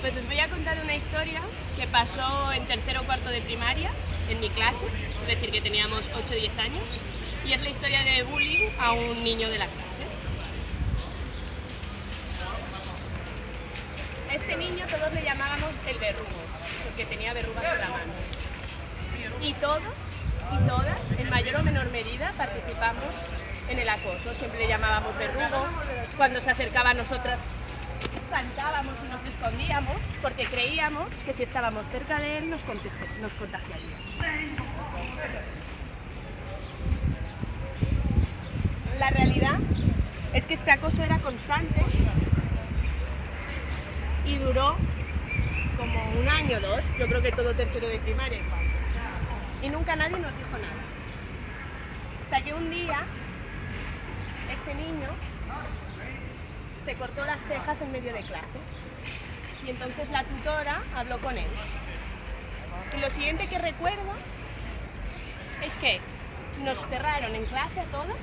Pues os voy a contar una historia que pasó en tercero o cuarto de primaria, en mi clase, es decir, que teníamos 8 o 10 años, y es la historia de bullying a un niño de la clase. Este niño todos le llamábamos el verrugo, porque tenía verrugas en la mano. Y todos y todas, en mayor o menor medida, participamos en el acoso. Siempre le llamábamos verrugo, cuando se acercaba a nosotras saltábamos y nos escondíamos porque creíamos que si estábamos cerca de él nos, nos contagiaría. La realidad es que este acoso era constante y duró como un año o dos, yo creo que todo tercero de primaria y nunca nadie nos dijo nada. Hasta que un día este niño se cortó las cejas en medio de clase y entonces la tutora habló con él. Y lo siguiente que recuerdo es que nos cerraron en clase a todos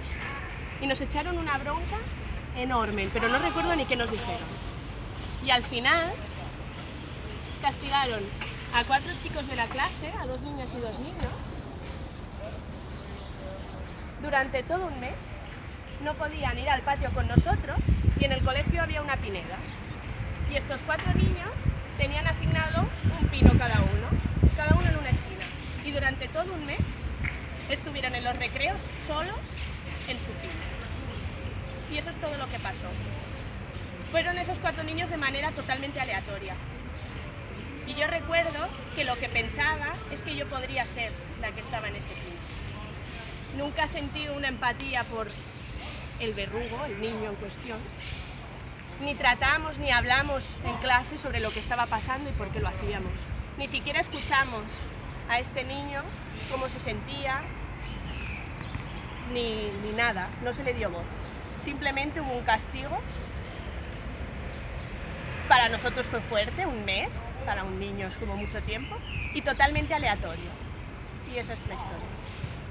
y nos echaron una bronca enorme, pero no recuerdo ni qué nos dijeron. Y al final castigaron a cuatro chicos de la clase, a dos niñas y dos niños, durante todo un mes no podían ir al patio con nosotros y en el colegio había una pineda. Y estos cuatro niños tenían asignado un pino cada uno, cada uno en una esquina. Y durante todo un mes estuvieron en los recreos solos en su pino. Y eso es todo lo que pasó. Fueron esos cuatro niños de manera totalmente aleatoria. Y yo recuerdo que lo que pensaba es que yo podría ser la que estaba en ese pino. Nunca sentí una empatía por el verrugo, el niño en cuestión, ni tratamos ni hablamos en clase sobre lo que estaba pasando y por qué lo hacíamos. Ni siquiera escuchamos a este niño cómo se sentía, ni, ni nada, no se le dio voz. Simplemente hubo un castigo. Para nosotros fue fuerte, un mes, para un niño es como mucho tiempo, y totalmente aleatorio. Y esa es la historia.